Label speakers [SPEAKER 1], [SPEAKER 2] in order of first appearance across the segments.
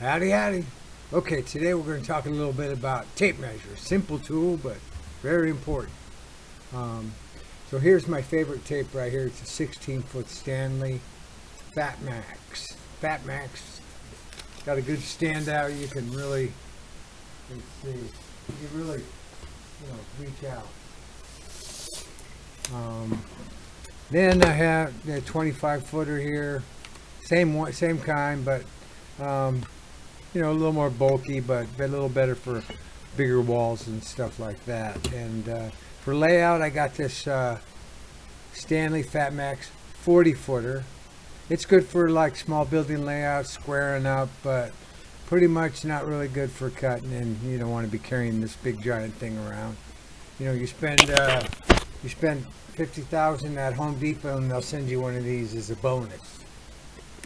[SPEAKER 1] Howdy, howdy. Okay, today we're going to talk a little bit about tape measure. Simple tool, but very important. Um, so here's my favorite tape right here. It's a 16 foot Stanley Fat Max. Fat Max got a good standout. You can really, let's see, you can really, you know, reach out. Um, then I have the 25 footer here, same one, same kind, but um, you know, a little more bulky, but a little better for bigger walls and stuff like that. And uh, for layout, I got this uh, Stanley Fat Max 40 footer. It's good for like small building layouts, squaring up, but pretty much not really good for cutting and you don't want to be carrying this big giant thing around. You know, you spend uh, you spend 50,000 at Home Depot and they'll send you one of these as a bonus.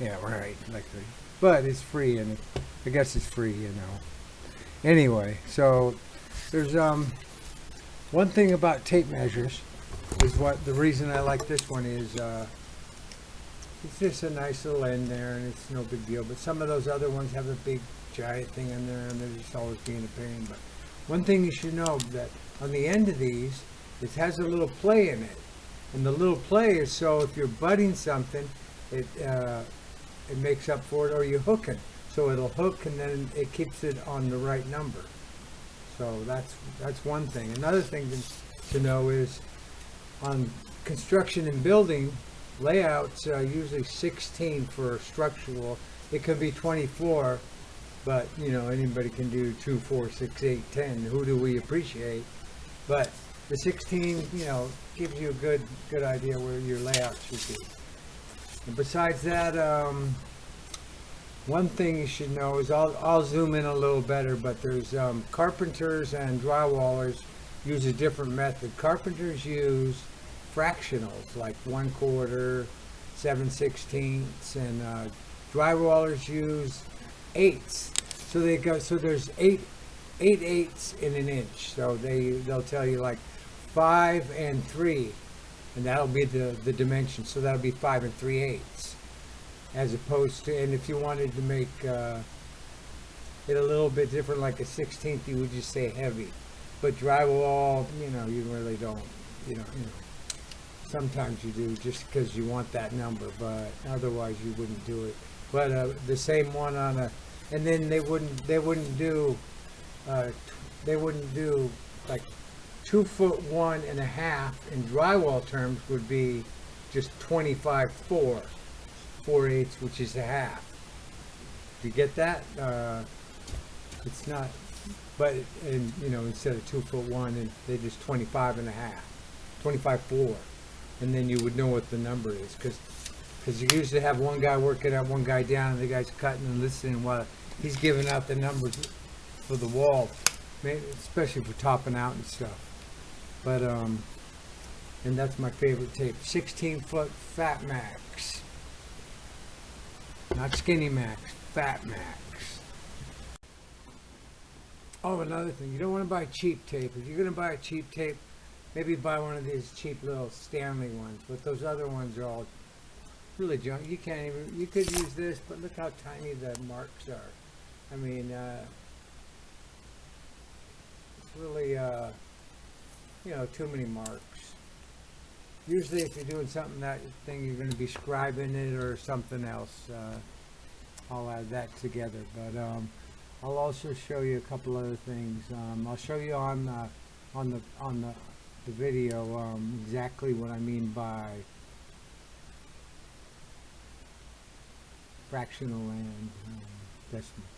[SPEAKER 1] Yeah, right. Like the, but it's free and I guess it's free, you know. Anyway, so there's um one thing about tape measures is what the reason I like this one is uh it's just a nice little end there and it's no big deal. But some of those other ones have a big giant thing in there and they're just always being a pain. But one thing you should know that on the end of these, it has a little play in it. And the little play is so if you're butting something, it uh, it makes up for it or you hook it. So it'll hook and then it keeps it on the right number. So that's that's one thing. Another thing to, to know is on construction and building layouts are usually 16 for structural. It could be 24, but you know anybody can do 2, 4, 6, 8, 10. Who do we appreciate? But the 16, you know, gives you a good good idea where your layout should be. And besides that, um, one thing you should know is I'll, I'll zoom in a little better, but there's um, carpenters and drywallers use a different method. Carpenters use fractionals like one quarter, seven sixteenths, and uh, drywallers use eighths. So they go. So there's eight eight eighths in an inch. So they they'll tell you like five and three, and that'll be the the dimension. So that'll be five and three eighths, as opposed to. And if you wanted to make uh, it a little bit different, like a sixteenth, you would just say heavy. But drywall, you know, you really don't. You know, you know. Sometimes you do just because you want that number, but otherwise you wouldn't do it. But uh, the same one on a, and then they wouldn't they wouldn't do, uh, they wouldn't do like two foot one and a half in drywall terms would be just 25 four, four eighths, which is a half. Do you get that? Uh, it's not, but and you know instead of two foot one, and they just 25 and a half, 25 four, and then you would know what the number is because because you usually have one guy working out, one guy down, and the guy's cutting and listening while he's giving out the numbers for the wall, especially for topping out and stuff. But um, and that's my favorite tape, 16 foot Fat Max, not Skinny Max, Fat Max. Oh, another thing, you don't want to buy cheap tape. If you're going to buy a cheap tape, maybe buy one of these cheap little Stanley ones. But those other ones are all really junk. You can't even. You could use this, but look how tiny the marks are. I mean, uh, it's really, uh, you know, too many marks. Usually, if you're doing something that thing, you're going to be scribing it or something else. Uh, I'll add that together. But um, I'll also show you a couple other things. Um, I'll show you on the on the on the, the video um, exactly what I mean by fractional and um, decimal.